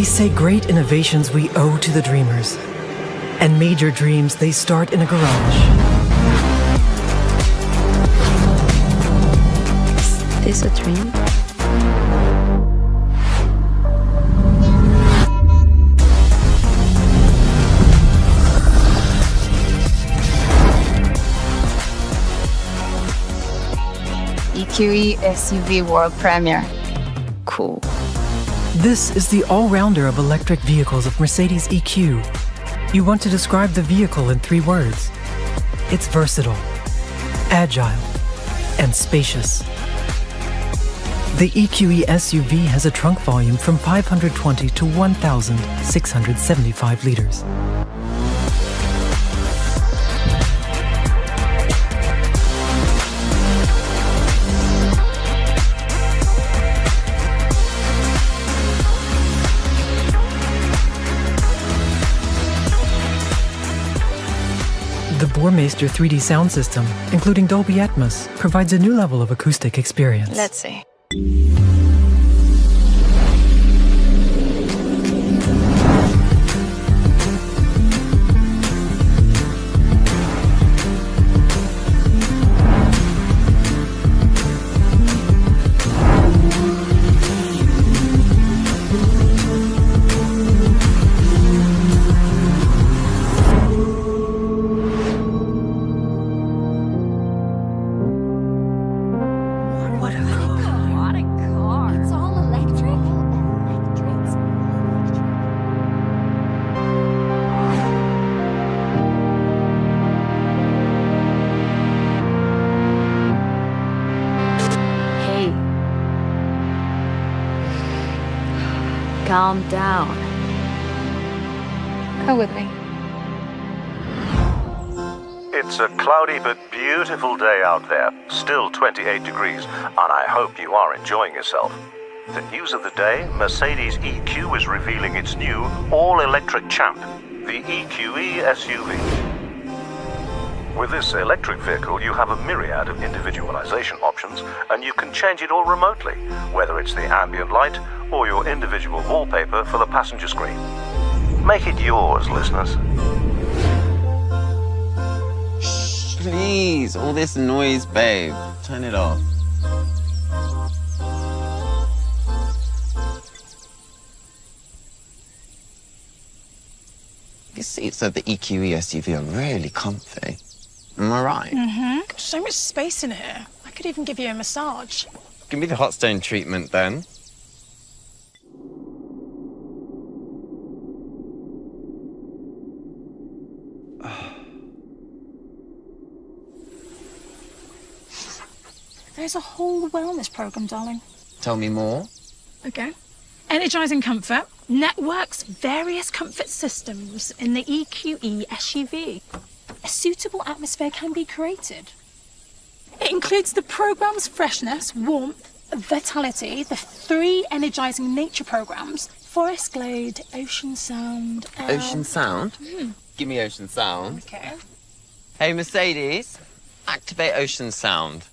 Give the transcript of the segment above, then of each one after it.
They say great innovations we owe to the dreamers. And major dreams, they start in a garage. Is this a dream? EQE SUV world premiere. Cool. This is the all-rounder of electric vehicles of Mercedes EQ. You want to describe the vehicle in three words. It's versatile, agile, and spacious. The EQE SUV has a trunk volume from 520 to 1,675 liters. Burmester 3D sound system, including Dolby Atmos, provides a new level of acoustic experience. Let's see. Calm down. Come with me. It's a cloudy but beautiful day out there, still 28 degrees, and I hope you are enjoying yourself. The news of the day Mercedes EQ is revealing its new all electric champ, the EQE SUV. With this electric vehicle, you have a myriad of individualization options, and you can change it all remotely, whether it's the ambient light or your individual wallpaper for the passenger screen. Make it yours, listeners. Please, all this noise, babe. Turn it off. These seats of the EQE SUV are really comfy. Am I right? Mm-hmm. So much space in here. I could even give you a massage. Give me the hot stone treatment then. There's a whole wellness program, darling. Tell me more. Okay. Energizing comfort networks various comfort systems in the EQE SUV. A suitable atmosphere can be created. It includes the program's freshness, warmth, vitality, the three energizing nature programs Forest Glade, Ocean Sound, and... Ocean Sound? Give me Ocean Sound. Okay. Hey, Mercedes, activate Ocean Sound.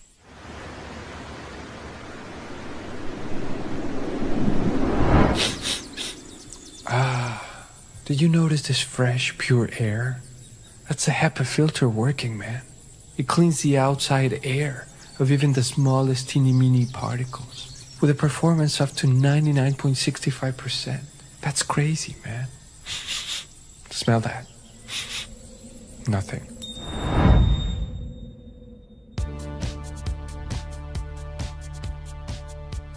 Ah, did you notice this fresh, pure air? That's a HEPA filter working, man. It cleans the outside air of even the smallest teeny meeny particles with a performance up to 99.65%. That's crazy, man. Smell that. Nothing.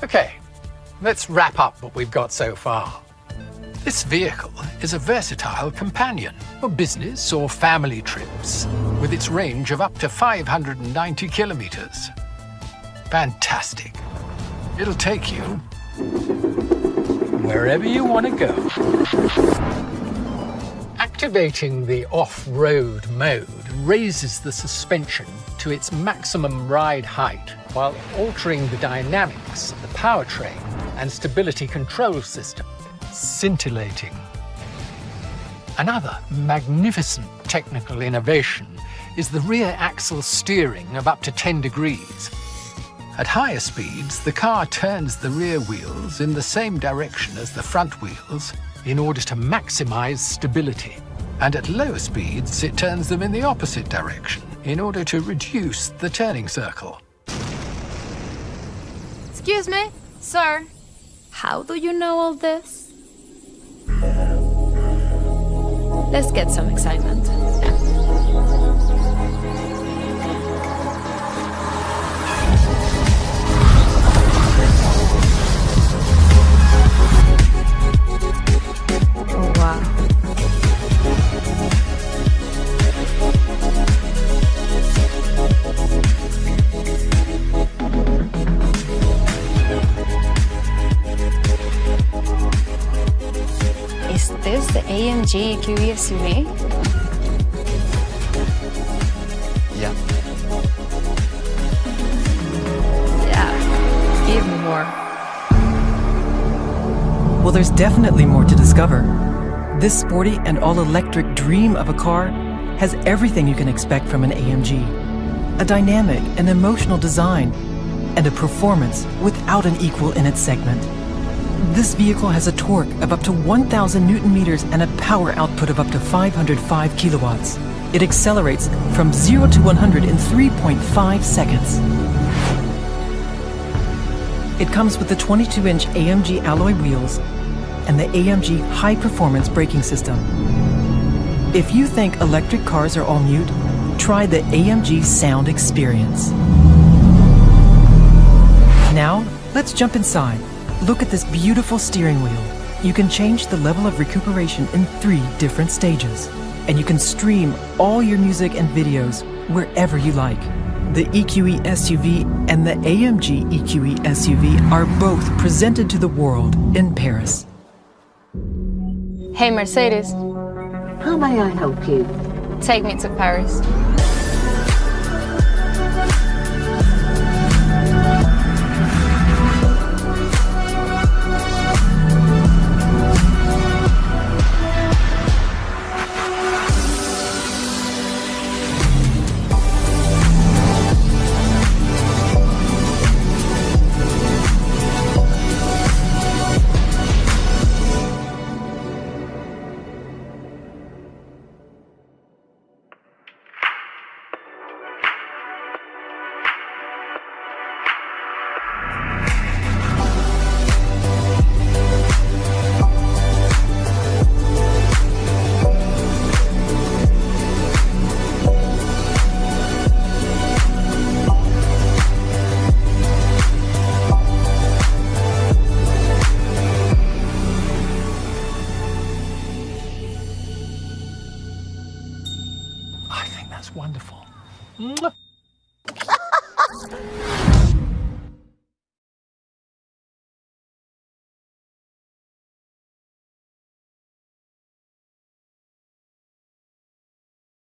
Okay, let's wrap up what we've got so far. This vehicle is a versatile companion for business or family trips, with its range of up to 590 kilometers. Fantastic. It'll take you wherever you want to go. Activating the off-road mode raises the suspension to its maximum ride height while altering the dynamics of the powertrain and stability control system, scintillating. Another magnificent technical innovation is the rear axle steering of up to 10 degrees. At higher speeds, the car turns the rear wheels in the same direction as the front wheels in order to maximize stability. And at lower speeds, it turns them in the opposite direction in order to reduce the turning circle. Excuse me, sir. How do you know all this? Let's get some excitement. The AMG EQE SUV? Yeah. Yeah, give me more. Well, there's definitely more to discover. This sporty and all electric dream of a car has everything you can expect from an AMG a dynamic and emotional design, and a performance without an equal in its segment. This vehicle has a torque of up to 1,000 newton meters and a power output of up to 505 kilowatts. It accelerates from 0 to 100 in 3.5 seconds. It comes with the 22-inch AMG alloy wheels and the AMG high-performance braking system. If you think electric cars are all mute, try the AMG Sound Experience. Now, let's jump inside. Look at this beautiful steering wheel. You can change the level of recuperation in three different stages. And you can stream all your music and videos wherever you like. The EQE SUV and the AMG EQE SUV are both presented to the world in Paris. Hey, Mercedes, How may I help you? take me to Paris. Wonderful. Mwah.